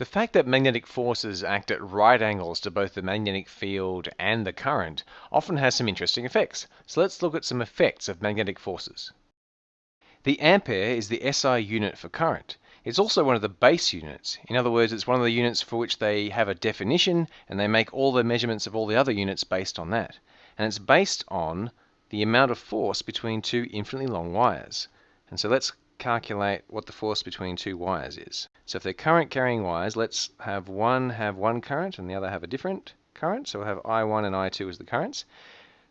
The fact that magnetic forces act at right angles to both the magnetic field and the current often has some interesting effects. So let's look at some effects of magnetic forces. The ampere is the SI unit for current. It's also one of the base units. In other words, it's one of the units for which they have a definition and they make all the measurements of all the other units based on that. And it's based on the amount of force between two infinitely long wires. And so let's calculate what the force between two wires is. So if they're current carrying wires, let's have one have one current and the other have a different current. So we'll have I1 and I2 as the currents.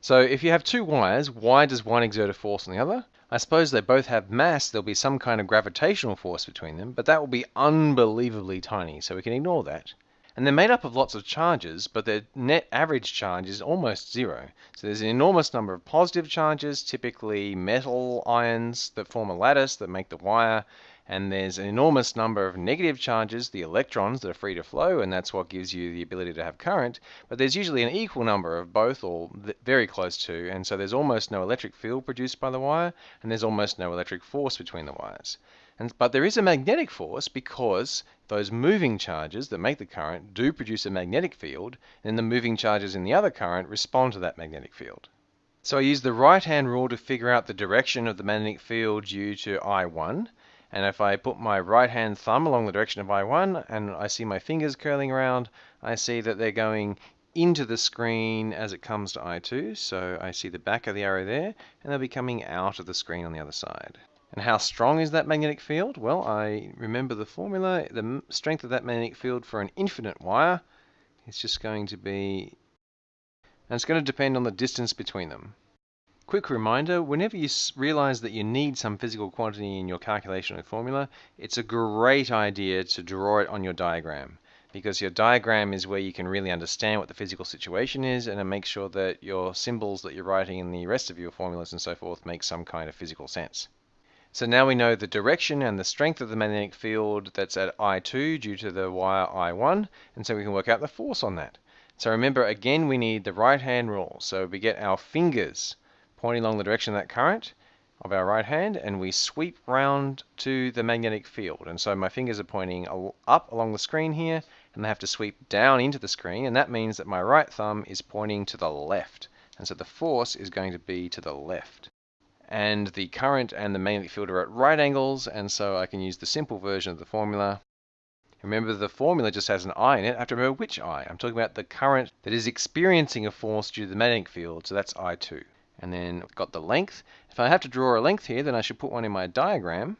So if you have two wires, why does one exert a force on the other? I suppose they both have mass, there'll be some kind of gravitational force between them, but that will be unbelievably tiny, so we can ignore that. And they're made up of lots of charges, but their net average charge is almost zero. So there's an enormous number of positive charges, typically metal ions that form a lattice that make the wire, and there's an enormous number of negative charges, the electrons that are free to flow, and that's what gives you the ability to have current. But there's usually an equal number of both, or very close to, and so there's almost no electric field produced by the wire, and there's almost no electric force between the wires. And, but there is a magnetic force because those moving charges that make the current do produce a magnetic field, and the moving charges in the other current respond to that magnetic field. So I use the right hand rule to figure out the direction of the magnetic field due to I1. And if I put my right hand thumb along the direction of I1 and I see my fingers curling around, I see that they're going into the screen as it comes to I2. So I see the back of the arrow there, and they'll be coming out of the screen on the other side. And how strong is that magnetic field? Well, I remember the formula. The strength of that magnetic field for an infinite wire is just going to be, and it's going to depend on the distance between them. Quick reminder, whenever you realize that you need some physical quantity in your calculation or formula, it's a great idea to draw it on your diagram because your diagram is where you can really understand what the physical situation is and it makes sure that your symbols that you're writing in the rest of your formulas and so forth make some kind of physical sense. So now we know the direction and the strength of the magnetic field that's at I2 due to the wire I1, and so we can work out the force on that. So remember, again, we need the right-hand rule. So we get our fingers pointing along the direction of that current of our right hand, and we sweep round to the magnetic field. And so my fingers are pointing up along the screen here, and they have to sweep down into the screen, and that means that my right thumb is pointing to the left. And so the force is going to be to the left and the current and the magnetic field are at right angles, and so I can use the simple version of the formula. Remember, the formula just has an I in it. I have to remember which I. I'm talking about the current that is experiencing a force due to the magnetic field, so that's I2. And then I've got the length. If I have to draw a length here, then I should put one in my diagram.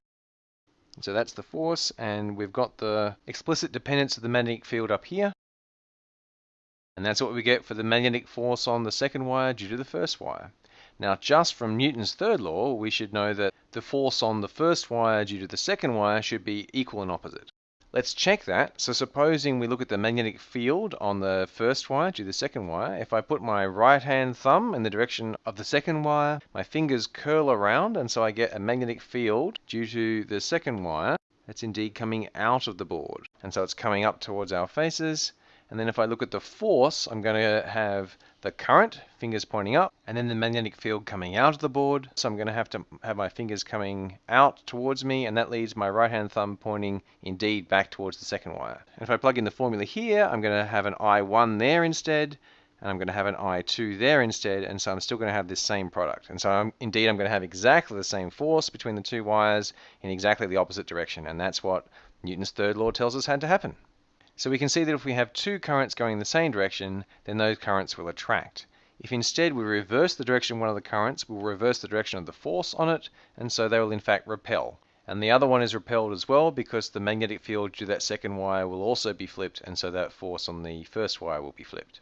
So that's the force, and we've got the explicit dependence of the magnetic field up here. And that's what we get for the magnetic force on the second wire due to the first wire. Now, just from Newton's third law, we should know that the force on the first wire due to the second wire should be equal and opposite. Let's check that. So supposing we look at the magnetic field on the first wire due to the second wire, if I put my right hand thumb in the direction of the second wire, my fingers curl around and so I get a magnetic field due to the second wire that's indeed coming out of the board. And so it's coming up towards our faces and then if I look at the force, I'm going to have the current, fingers pointing up, and then the magnetic field coming out of the board. So I'm going to have to have my fingers coming out towards me, and that leaves my right hand thumb pointing indeed back towards the second wire. And if I plug in the formula here, I'm going to have an I1 there instead, and I'm going to have an I2 there instead, and so I'm still going to have this same product. And so I'm, indeed I'm going to have exactly the same force between the two wires in exactly the opposite direction, and that's what Newton's third law tells us had to happen. So we can see that if we have two currents going in the same direction, then those currents will attract. If instead we reverse the direction of one of the currents, we'll reverse the direction of the force on it, and so they will in fact repel. And the other one is repelled as well because the magnetic field to that second wire will also be flipped, and so that force on the first wire will be flipped.